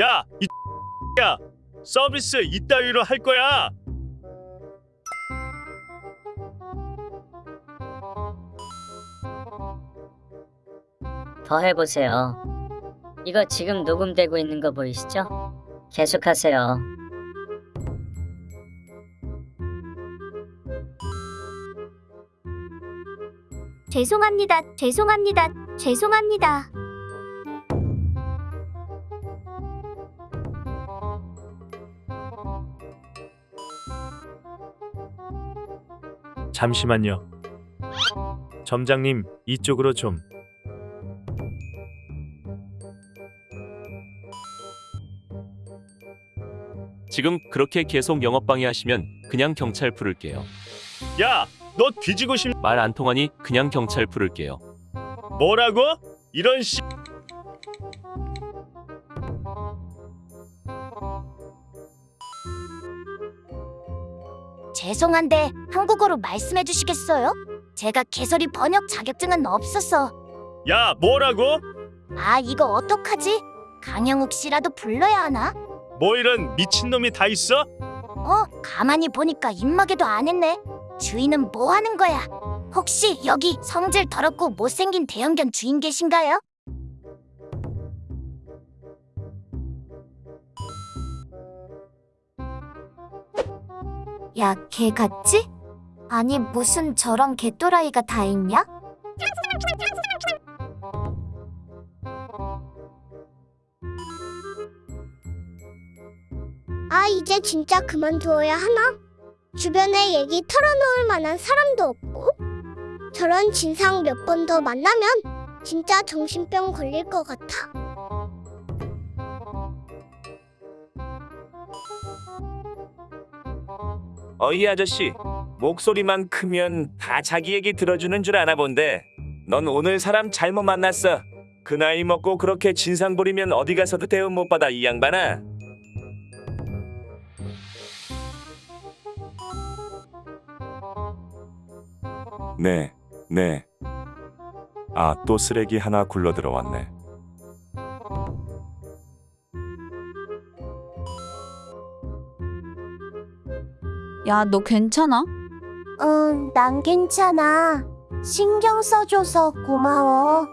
야, 이 야, 서비스 이따위로 할 거야. 더 해보세요. 이거 지금 녹음되고 있는 거 보이시죠? 계속하세요. 죄송합니다. 죄송합니다. 죄송합니다. 잠시만요. 점장님, 이쪽으로 좀. 지금 그렇게 계속 영업 방해하시면 그냥 경찰 부를게요. 야, 너 뒤지고 싶 말 안 통하니 그냥 경찰 부를게요. 뭐라고? 이런 씨. 죄송한데 한국어로 말씀해 주시겠어요? 제가 개설이 번역 자격증은 없어서. 야, 뭐라고? 아, 이거 어떡하지? 강영욱 씨라도 불러야 하나? 뭐 이런 미친놈이 다 있어? 어, 가만히 보니까 입마개도 안 했네. 주인은 뭐 하는 거야? 혹시 여기 성질 더럽고 못생긴 대형견 주인 계신가요? 야, 개 같지? 아니, 무슨 저런 개또라이가 다 있냐? 아, 이제 진짜 그만두어야 하나? 주변에 얘기 털어놓을 만한 사람도 없고 저런 진상 몇 번 더 만나면 진짜 정신병 걸릴 것 같아. 어이 아저씨 목소리만 크면 다 자기 얘기 들어주는 줄 아나 본데 넌 오늘 사람 잘못 만났어 그 나이 먹고 그렇게 진상 부리면 어디 가서도 대우 못 받아 이 양반아 네, 네. 아, 또 쓰레기 하나 굴러 들어왔네. 야, 너 괜찮아? 응, 난 괜찮아. 신경 써줘서 고마워.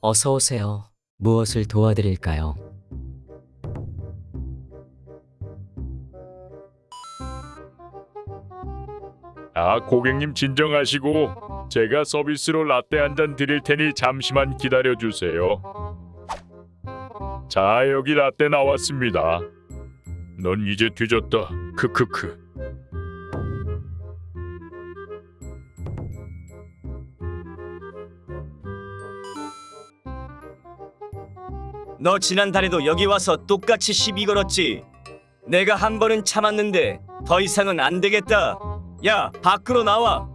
어서 오세요. 무엇을 도와드릴까요? 아, 고객님 진정하시고 제가 서비스로 라떼 한 잔 드릴 테니 잠시만 기다려 주세요. 자, 여기 라떼 나왔습니다. 넌 이제 뒤졌다. 크크크. 너 지난달에도 여기 와서 똑같이 시비 걸었지. 내가 한 번은 참았는데 더 이상은 안 되겠다. 야, 밖으로 나와.